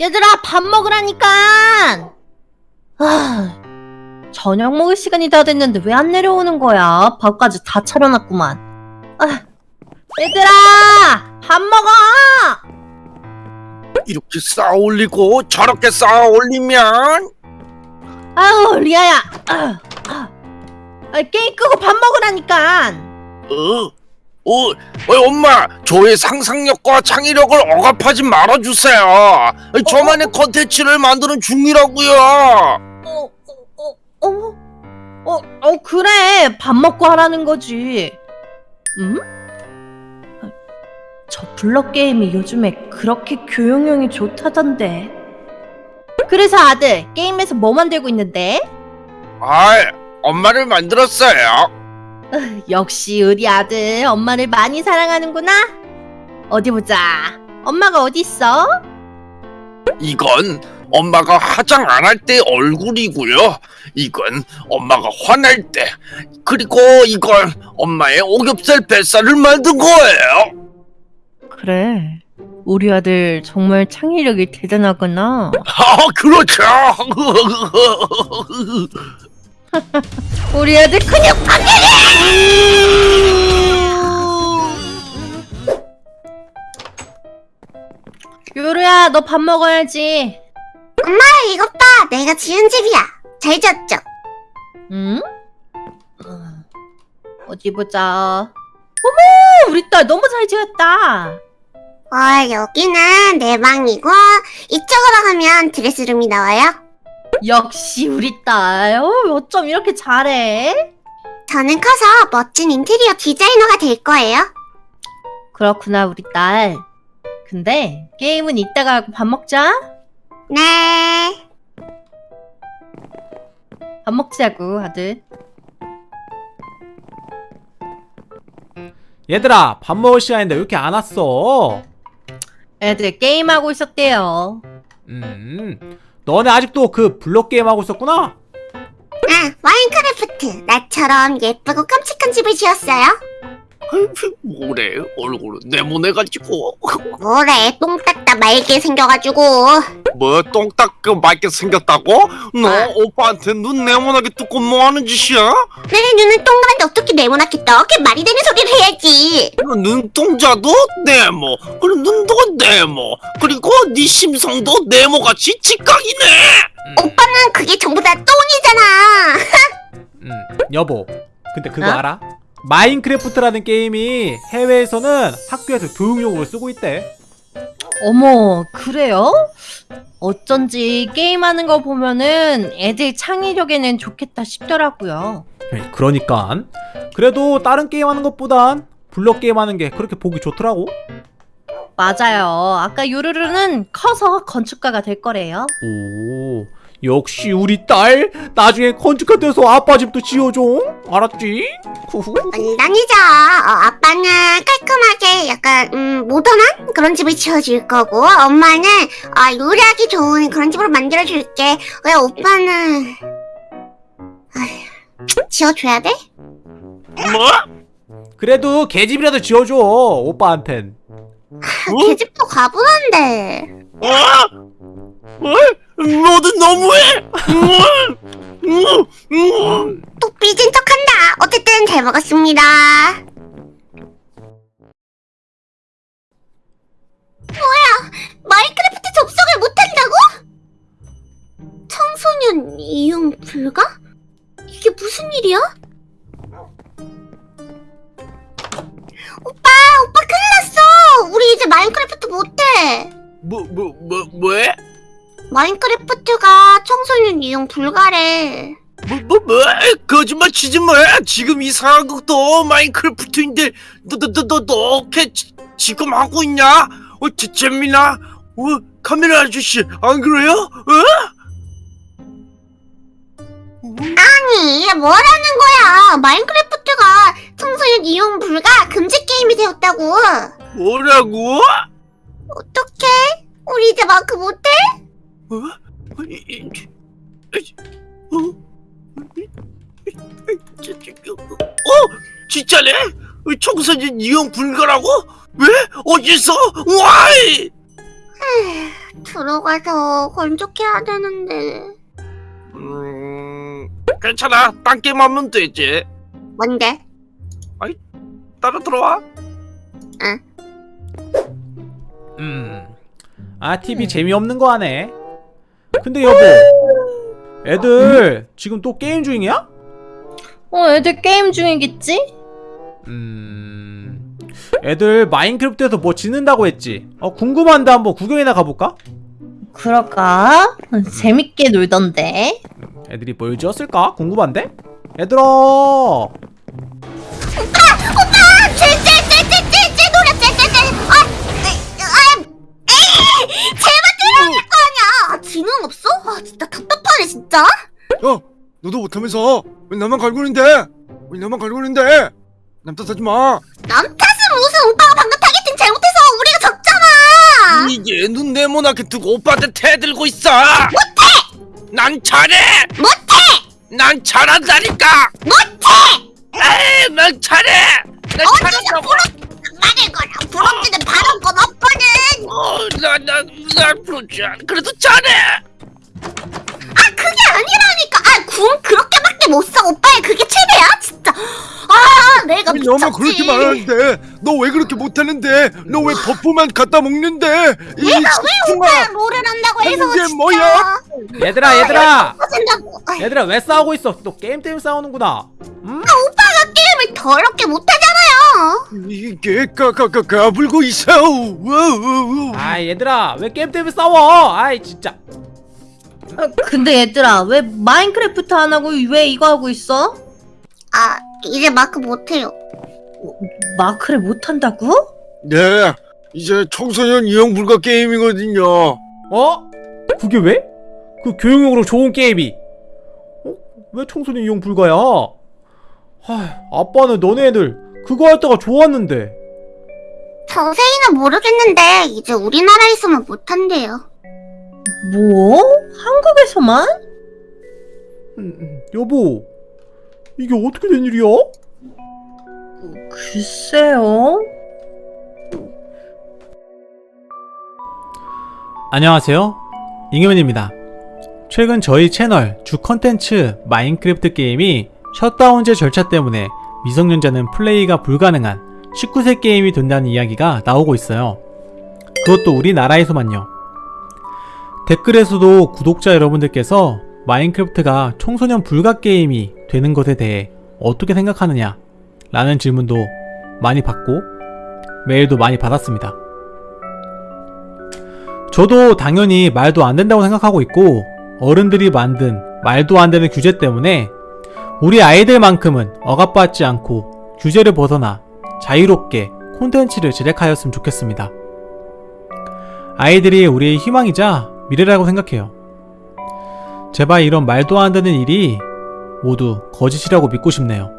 얘들아 밥 먹으라니까. 아, 저녁 먹을 시간이 다 됐는데 왜 안 내려오는 거야? 밥까지 다 차려놨구만. 아, 얘들아 밥 먹어! 이렇게 쌓아 올리고 저렇게 쌓아 올리면? 아우 리아야. 아, 아. 아, 게임 끄고 밥 먹으라니까. 어? 어, 어, 엄마, 저의 상상력과 창의력을 억압하지 말아주세요. 저만의 컨텐츠를 만드는 중이라고요. 어, 어, 어, 어, 어, 어, 그래. 밥 먹고 하라는 거지. 음? 저 블럭 게임이 요즘에 그렇게 교용형이 좋다던데. 그래서 아들, 게임에서 뭐 만들고 있는데? 아, 엄마를 만들었어요. 으, 역시 우리 아들 엄마를 많이 사랑하는구나. 어디 보자. 엄마가 어디 있어? 이건 엄마가 화장 안 할 때 얼굴이고요. 이건 엄마가 화날 때. 그리고 이건 엄마의 오겹살 뱃살을 만든 거예요. 그래. 우리 아들 정말 창의력이 대단하구나. 아, 그렇죠. 우리 애들 근육 파괴! 요루야, 너 밥 먹어야지. 아, 이것 봐. 내가 지은 집이야. 잘 지었죠? 응? 어, 어디 보자. 어머, 우리 딸 너무 잘 지었다. 어, 여기는 내 방이고 이쪽으로 가면 드레스룸이 나와요. 역시 우리 딸. 어, 어쩜 이렇게 잘해? 저는 커서 멋진 인테리어 디자이너가 될 거예요. 그렇구나, 우리 딸. 근데 게임은 이따가 하고 밥 먹자. 네. 밥 먹자고, 아들. 얘들아 밥 먹을 시간인데 왜 이렇게 안 왔어? 애들 게임하고 있었대요. 음 너네 아직도 그 블록 게임 하고 있었구나? 아, 마인크래프트. 나처럼 예쁘고 깜찍한 집을 지었어요. 뭐래, 얼굴은 네모내가지고. 뭐래, 똥 닦다 말게 생겨가지고. 뭐, 똥 닦고 맑게 생겼다고? 너 아. 오빠한테 눈 네모나게 뜯고 뭐 하는 짓이야? 내 눈은 동그란데 어떻게 네모나게 떠? 그게 말이 되는 소리를 해야지. 그 눈동자도 네모, 그리고 눈도 네모, 그리고 네 심성도 네모같이 직각이네. 오빠는 그게 전부 다 똥이잖아. 음 여보 근데 그거 어? 알아? 마인크래프트라는 게임이 해외에서는 학교에서 교육용으로 쓰고 있대 어머, 그래요? 어쩐지 게임하는 거 보면은 애들 창의력에는 좋겠다 싶더라고요. 그러니까 그래도 다른 게임 하는 것보단 블록 게임 하는 게 그렇게 보기 좋더라고 맞아요. 아까 요루루는 커서 건축가가 될 거래요. 오 역시 우리 딸 나중에 건축가 돼서 아빠 집도 지어줘 알았지? 후후 물론이죠. 어, 아빠는 깔끔하게 약간 음, 모던한 그런 집을 지어줄 거고 엄마는 아, 요리하기 좋은 그런 집으로 만들어줄게. 왜 오빠는 아휴, 지어줘야 돼? 뭐? 그래도 개집이라도 지어줘 오빠한텐 어? 계집도 과분한데. 어? 어? 너도 너무해. 또 삐진 척한다. 어쨌든 잘 먹었습니다. 뭐야? 마인크래프트 접속을 못한다고? 청소년 이용 불가? 이게 무슨 일이야? 오빠, 오빠 큰일 났어. 우리 이제 마인크래프트 못해. 뭐, 뭐, 뭐, 뭐해? 마인크래프트가 청소년 이용 불가래. 뭐, 뭐, 뭐? 거짓말 치지 마. 지금 이 상황극도 마인크래프트인데, 너, 너, 너, 너, 너, 어떻게 지, 지금 하고 있냐? 어, 재, 재민아? 어, 카메라 아저씨, 안 그래요? 어? 아니, 뭐라는 거야? 마인크래프트가 청소년 이용 불가 금지 게임이 되었다고. 뭐라고? 어떡해? 우리 이제 마크 못해? 어? 어? 어? 어? 진짜네? 청소년 이용 불가라고? 왜? 어디서? 와이? 들어가서 건축해야 되는데. 음 괜찮아 딴 게임 하면 되지 뭔데? 따라 들어와 음. 아 TV 재미없는 거 하네. 근데 여보, 애들 지금 또 게임 중이야? 어, 애들 게임 중이겠지? 음. 애들 마인크래프트에서 뭐 짓는다고 했지. 어 궁금한데 한번 구경이나 가볼까? 그럴까? 어, 재밌게 놀던데. 애들이 뭘 지었을까? 궁금한데? 얘들아! 아 진짜 답답하네 진짜! 야 너도 못하면서. 왜 나만 갈구는데? 왜 나만 갈구는데? 남 탓하지 마. 남 탓은 무슨 오빠가 방금 targeting 잘못해서 우리가 졌잖아! 이게 눈 네모나게 뜨고 오빠한테 대들고 있어! 못해! 난 잘해! 못해! 난 잘한다니까! 못해! 에이 난 잘해! 난 잘한다고! 부럽 말을 거라 부럽지는 바란 건 없거든! 어 나 나 나 부르지 그래도 잘해 아 아니라니까! 아궁 그렇게밖에 못써 오빠의 그게 최대야? 진짜 아 내가 아니, 미쳤지 너만 그렇게 말하는데 너 왜 그렇게 못하는데 너 왜 버프만 갖다 먹는데 이 내가 왜 오빠랑 롤을 한다고 해서 진짜 뭐야? 얘들아 얘들아! 터진다고 아, 얘들아 왜 싸우고 있어? 또 게임 때문에 싸우는구나. 음? 오빠가 게임을 더럽게 못하잖아요 이게 까까까 까불고 있어 아 얘들아 왜 게임 때문에 싸워? 아이 진짜. 어, 근데 얘들아, 왜 마인크래프트 안 하고 왜 이거 하고 있어? 아 이제 마크 못해요 마크를 못 한다고? 네 이제 청소년 이용 불가 게임이거든요 어? 그게 왜? 그 교육용으로 좋은 게임이. 어? 왜 청소년 이용 불가야? 하, 아빠는 너네들 그거 할 때가 좋았는데. 자세히는 모르겠는데 이제 우리나라에서만 못한대요 뭐? 한국에서만? 음, 음, 여보, 이게 어떻게 된 일이야? 글쎄요. 안녕하세요. 잉여맨입니다. 최근 저희 채널 주 컨텐츠 마인크래프트 게임이 셧다운제 절차 때문에 미성년자는 플레이가 불가능한 19세 게임이 된다는 이야기가 나오고 있어요. 그것도 우리나라에서만요. 댓글에서도 구독자 여러분들께서 마인크래프트가 청소년 불가 게임이 되는 것에 대해 어떻게 생각하느냐 라는 질문도 많이 받고 메일도 많이 받았습니다. 저도 당연히 말도 안 된다고 생각하고 있고 어른들이 만든 말도 안 되는 규제 때문에 우리 아이들만큼은 억압받지 않고 규제를 벗어나 자유롭게 콘텐츠를 제작하였으면 좋겠습니다. 아이들이 우리의 희망이자 미래라고 생각해요. 제발 이런 말도 안 되는 일이 모두 거짓이라고 믿고 싶네요.